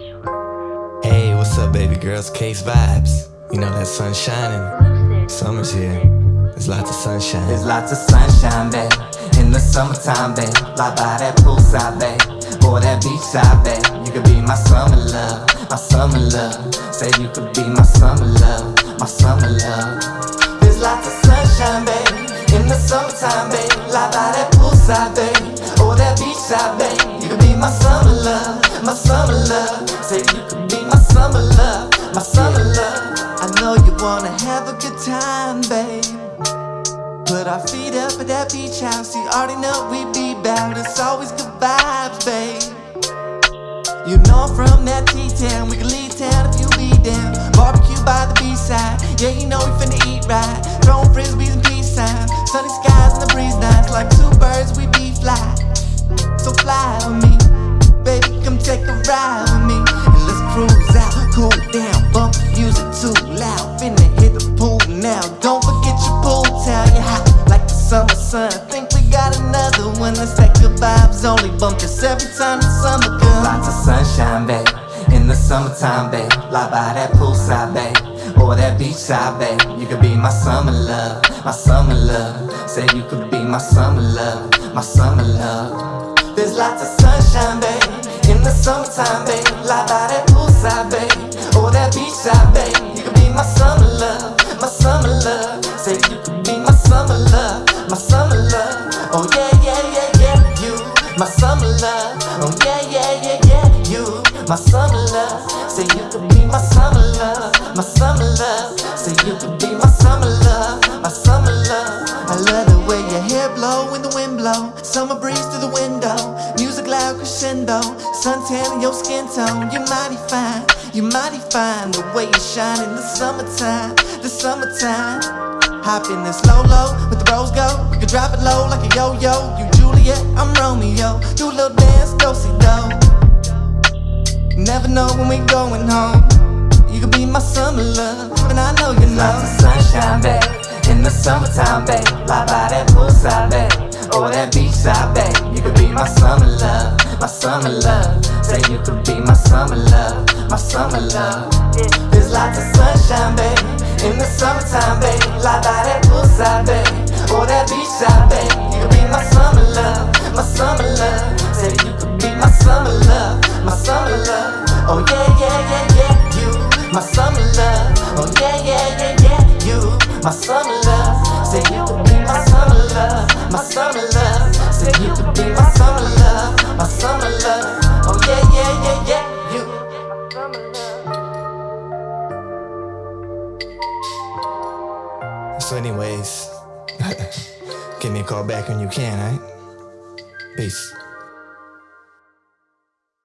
Hey, what's up, baby girls? Case vibes. You know that sun shining. Summer's here. There's lots of sunshine. There's lots of sunshine, babe. In the summertime, babe. Lie by that poolside, babe. Or that beachside, babe. You could be my summer love, my summer love. Say you could be my summer love, my summer love. There's lots of sunshine, babe. In the summertime, babe. Lie by that poolside, babe. Or that beachside, babe. My summer love. Say you could be my summer love, my summer love. I know you wanna have a good time, babe. Put our feet up at that beach house. You already know we be bout. It's always good vibes, babe. You know I'm from that T-town. We can leave town if you be down. Barbecue by the B-side. Yeah, you know we finna eat right. Throwing frisbees ride with me, and let's cruise out, cool down, bump music too loud. Finna hit the pool now. Don't forget your pool towel. You hot like the summer sun. Think we got another one. Let's take the vibes only. Bump this every time the summer comes. Lots of sunshine, babe. In the summertime, babe. Lie by that poolside, babe. Or that beachside, babe. You could be my summer love, my summer love. Say you could be my summer love, my summer love. There's lots of sunshine, babe. My summer love. Oh yeah, yeah, yeah, yeah. You, my summer love. Say you could be my summer love, my summer love. Say you could be my summer love, my summer love. I love the way your hair blow when the wind blow. Summer breeze through the window. Music loud crescendo. In your skin tone. You're mighty fine. You're mighty fine. The way you shine in the summertime. The summertime. Hop in this low low with the rose go. Can drop it low like a yo yo. You Juliet, I'm Romeo. Do a little dance, do see do. Never know when we going home. You could be my summer love, and I know you know. Lots of sunshine, babe. In the summertime, babe. Lie by that poolside, babe. Or that beachside, babe. You could be my summer love, my summer love. Say you could be my summer love, my summer love. There's lots of sunshine, babe. In the summertime, babe. Lie by that poolside, babe. Or that beachside, babe. You could be my summer love, my summer love. Say you could be my summer love, my summer love. Oh yeah, yeah, yeah, yeah. You, my summer love. Oh yeah, yeah, yeah, yeah. You, my summer So, anyways, give me a call back when you can, alright? Peace.